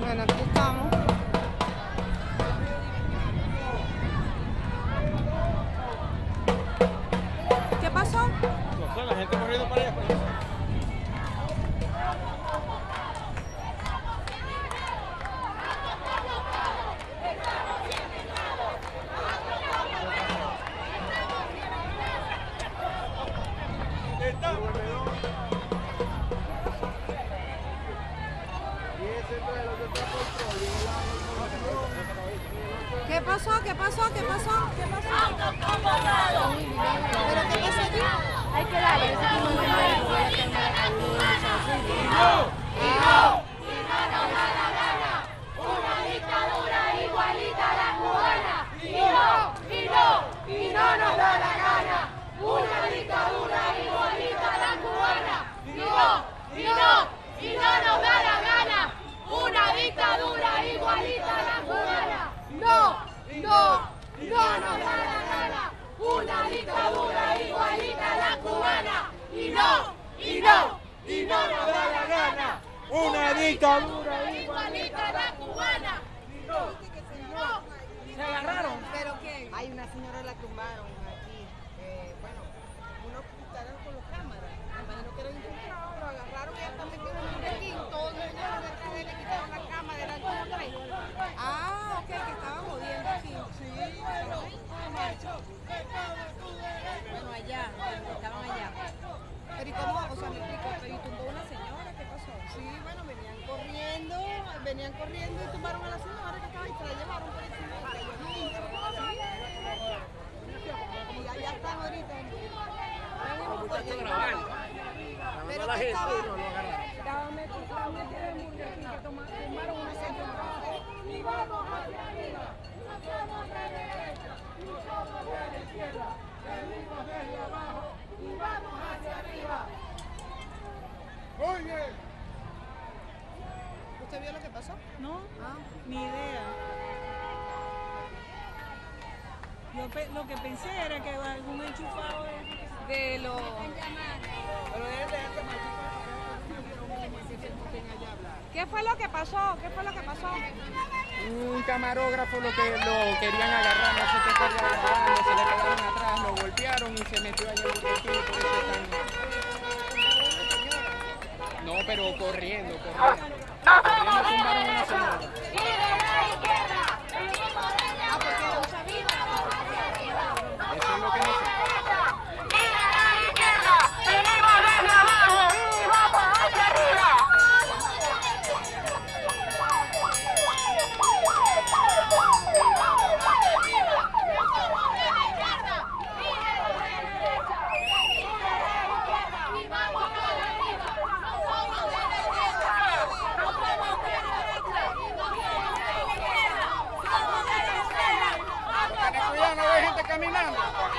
Bueno, aquí estamos. ¿Qué pasó? La gente corriendo para allá. ¿Qué pasó? ¿Qué pasó? ¿Qué pasó? ¿Qué pasó? ¿Pero qué pasó aquí? Hay que darle ese tipo de madre, voy a tener Una dictadura igualita a la cubana. No, no, no nos da la gana. Una dictadura igualita a la cubana. Y no, y no, y no nos da la gana. Igualita a la cubana. Se agarraron. ¿Pero qué? Hay una señora la tumbaron aquí. Eh, bueno, unos con los cámaras. Me imagino que era infiltrado, lo agarraron y hasta metieron en un requín. Todo el mundo detrás de él, le quitaron la cámara, eran como tres. Ah, ok, que estaban jodiendo aquí. Sí, pero Bueno, allá, estaban allá. Pero ¿y cómo? O sea, me explico, pero ¿y tumbó una señora? ¿Qué pasó? sí, bueno, venían corriendo, venían corriendo y tumbaron a la señora que estaba ahí, se la llevaron por encima. y. Y allá están ahorita. Pero la que gente y. Estaban metidos en un requín que toma- tumbaron una señora. Y vamos hacia arriba. No somos de derecha, no somos de la izquierda. Venimos desde abajo y vamos hacia arriba. Oye. ¿Usted vio lo que pasó? No, Ah, ni idea. Yo pe- lo que pensé era que algún enchufado de... de lo... ¿Qué fue lo que pasó? ¿Qué fue lo que pasó? Un camarógrafo lo que lo querían agarrar, no sé qué querían agarrar, se le pegaron atrás, lo golpearon y se metió allá en el por eso están... No, pero corriendo, corriendo. Corriendo tumbaron a una señora. Eso no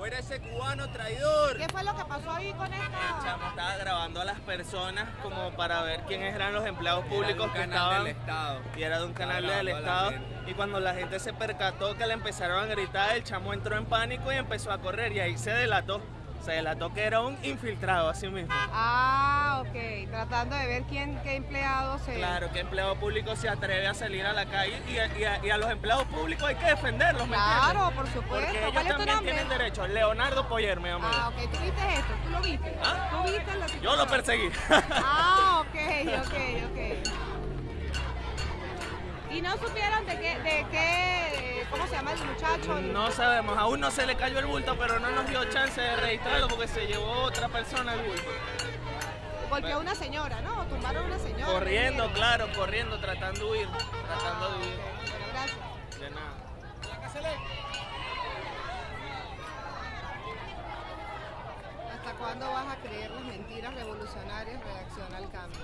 Fuera ese cubano traidor. ¿Qué fue lo que pasó ahí con El esta...? chamo estaba grabando a las personas como para ver quiénes eran los empleados públicos que canal estaban. del Estado. Y era de un canal del Estado. Y cuando la gente se percató que le empezaron a gritar, el chamo entró en pánico y empezó a correr. Y ahí se delató. Se delató que era un infiltrado, así mismo. Ah, ok. Tratando de ver quién, qué empleado se... Claro, que empleado público se atreve a salir a la calle y a, y a- y a los empleados públicos hay que defenderlos, ¿me Claro, entiendes? por supuesto. Porque ellos Leonardo Poyer, me llamo yo. Ah, ok. ¿Tú viste esto? ¿Tú lo viste? ¿Ah? ¿Tú viste la Yo situación? lo perseguí. Ah, ok, ok, ok. ¿Y no supieron de qué, de qué, cómo se llama el muchacho? No sabemos, aún no se le cayó el bulto, pero no nos dio chance de registrarlo porque se llevó otra persona el bulto. A una señora, ¿no? Tumbaron a una señora. Corriendo, ¿me claro, corriendo, tratando de huir, tratando de huir. Bueno, gracias. De nada. ¿Cuándo vas a creer las mentiras revolucionarias? Reacciona al cambio.